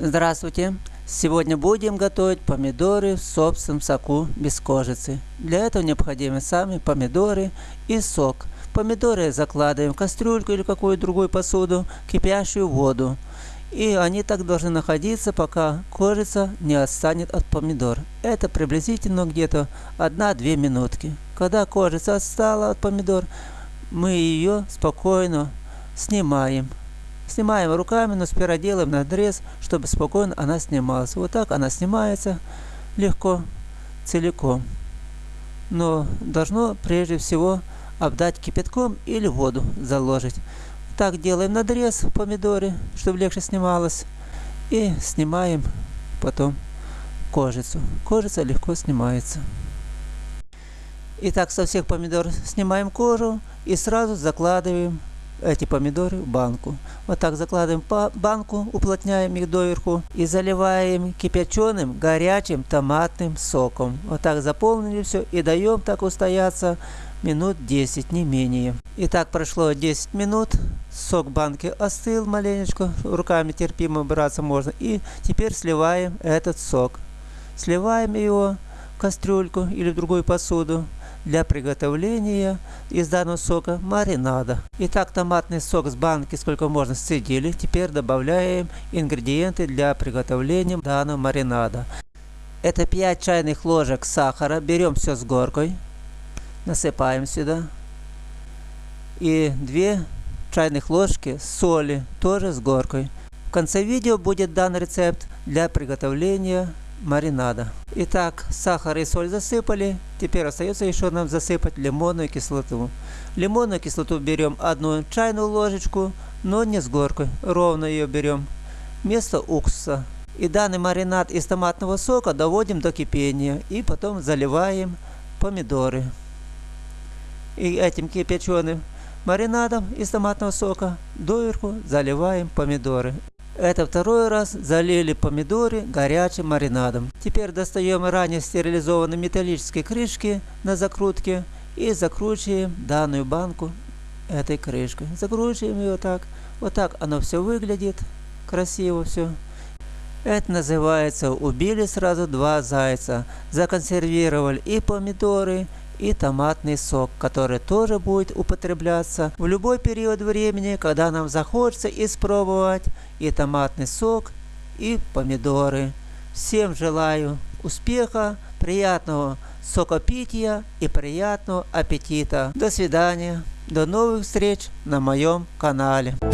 Здравствуйте! Сегодня будем готовить помидоры в собственном соку без кожицы. Для этого необходимы сами помидоры и сок. Помидоры закладываем в кастрюльку или какую-то другую посуду, кипящую воду. И они так должны находиться, пока кожица не отстанет от помидор. Это приблизительно где-то 1-2 минутки. Когда кожица отстала от помидор, мы ее спокойно снимаем. Снимаем руками, но сперва делаем надрез, чтобы спокойно она снималась. Вот так она снимается легко, целиком. Но должно прежде всего обдать кипятком или воду заложить. Так делаем надрез в помидоре, чтобы легче снималось. И снимаем потом кожицу. Кожица легко снимается. Итак, со всех помидор снимаем кожу и сразу закладываем эти помидоры в банку. Вот так закладываем по банку, уплотняем их доверху и заливаем кипяченым горячим томатным соком. Вот так заполнили все и даем так устояться минут 10, не менее. Итак, прошло 10 минут, сок банки остыл маленечко, руками терпимо браться можно. И теперь сливаем этот сок. Сливаем его в кастрюльку или в другую посуду для приготовления из данного сока маринада. Итак, томатный сок с банки сколько можно сцедили. Теперь добавляем ингредиенты для приготовления данного маринада. Это 5 чайных ложек сахара. Берем все с горкой. Насыпаем сюда. И 2 чайных ложки соли, тоже с горкой. В конце видео будет дан рецепт для приготовления маринада. Итак, сахар и соль засыпали. Теперь остается еще нам засыпать лимонную кислоту. Лимонную кислоту берем одну чайную ложечку, но не с горкой. Ровно ее берем. Вместо уксуса. И данный маринад из томатного сока доводим до кипения. И потом заливаем помидоры. И этим кипяченым маринадом из томатного сока доверху заливаем помидоры. Это второй раз залили помидоры горячим маринадом. Теперь достаем ранее стерилизованные металлические крышки на закрутке и закручиваем данную банку этой крышкой. Закручиваем ее так. Вот так оно все выглядит. Красиво все. Это называется убили сразу два зайца. Законсервировали и помидоры, и томатный сок, который тоже будет употребляться в любой период времени, когда нам захочется испробовать и томатный сок, и помидоры. Всем желаю успеха, приятного сокопития и приятного аппетита. До свидания, до новых встреч на моем канале.